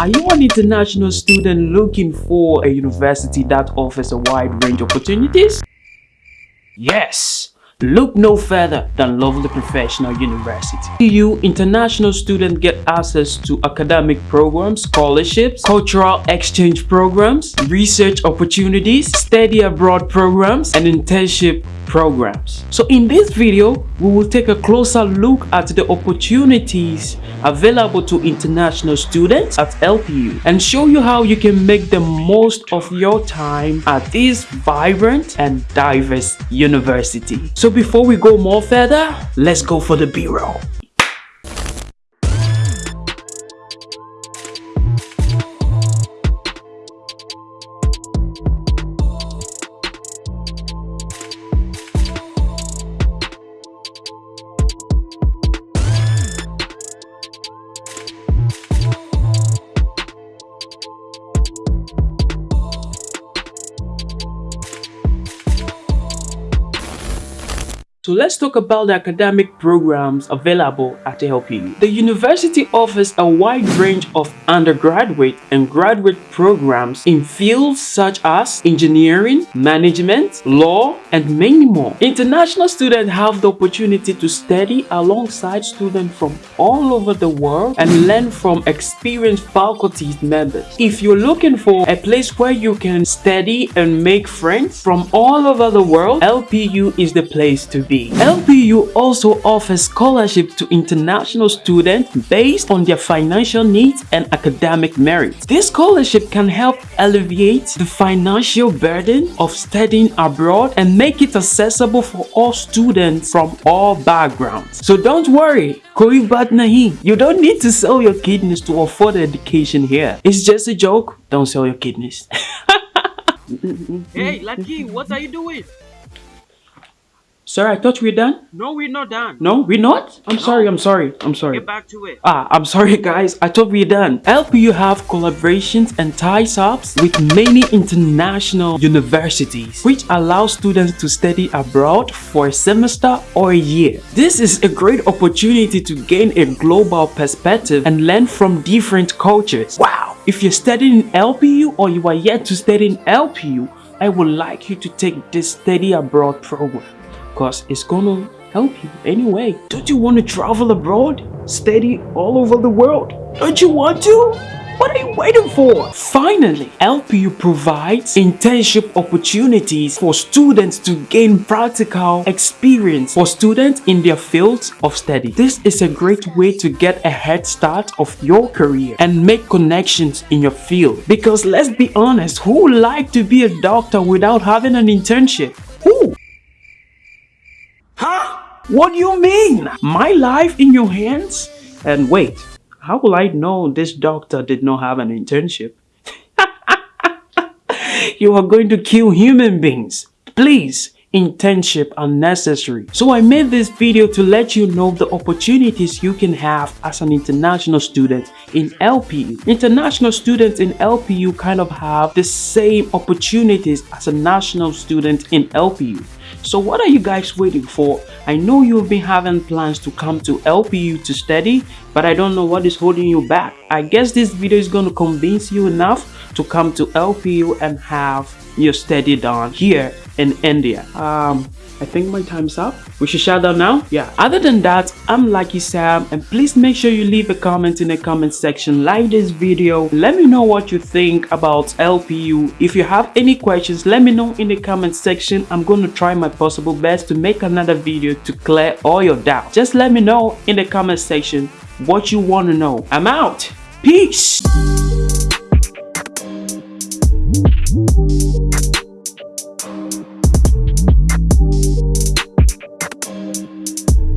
Are you an international student looking for a university that offers a wide range of opportunities? Yes! Look no further than Lovely Professional University. You international students get access to academic programs, scholarships, cultural exchange programs, research opportunities, study abroad programs, and internship programs. So in this video, we will take a closer look at the opportunities available to international students at LPU and show you how you can make the most of your time at this vibrant and diverse university. So before we go more further, let's go for the B-roll. So let's talk about the academic programs available at LPU. The university offers a wide range of undergraduate and graduate programs in fields such as engineering, management, law, and many more. International students have the opportunity to study alongside students from all over the world and learn from experienced faculty members. If you're looking for a place where you can study and make friends from all over the world, LPU is the place to be. LPU also offers scholarship to international students based on their financial needs and academic merit. This scholarship can help alleviate the financial burden of studying abroad and make it accessible for all students from all backgrounds. So don't worry, koi baat nahi. You don't need to sell your kidneys to afford education here. It's just a joke. Don't sell your kidneys. hey, Lucky, what are you doing? Sir, I thought we are done. No, we're not done. No, we're not? I'm sorry, I'm sorry, I'm sorry. Get back to it. Ah, I'm sorry guys, I thought we are done. LPU have collaborations and ties-ups with many international universities which allow students to study abroad for a semester or a year. This is a great opportunity to gain a global perspective and learn from different cultures. Wow! If you're studying in LPU or you are yet to study in LPU, I would like you to take this study abroad program because it's gonna help you anyway. Don't you want to travel abroad? Study all over the world? Don't you want to? What are you waiting for? Finally, LPU provides internship opportunities for students to gain practical experience for students in their fields of study. This is a great way to get a head start of your career and make connections in your field. Because let's be honest, who would like to be a doctor without having an internship? Huh? What do you mean? My life in your hands? And wait, how will I know this doctor did not have an internship? you are going to kill human beings. Please, internship unnecessary. So I made this video to let you know the opportunities you can have as an international student in LPU. International students in LPU kind of have the same opportunities as a national student in LPU. So what are you guys waiting for? I know you've been having plans to come to LPU to study, but I don't know what is holding you back. I guess this video is going to convince you enough to come to LPU and have your study done here in India. Um, I think my time's up. We should shut down now? Yeah. Other than that, I'm Lucky Sam and please make sure you leave a comment in the comment section. Like this video. Let me know what you think about LPU. If you have any questions, let me know in the comment section. I'm going to try my possible best to make another video to clear all your doubts. Just let me know in the comment section what you want to know. I'm out. Peace.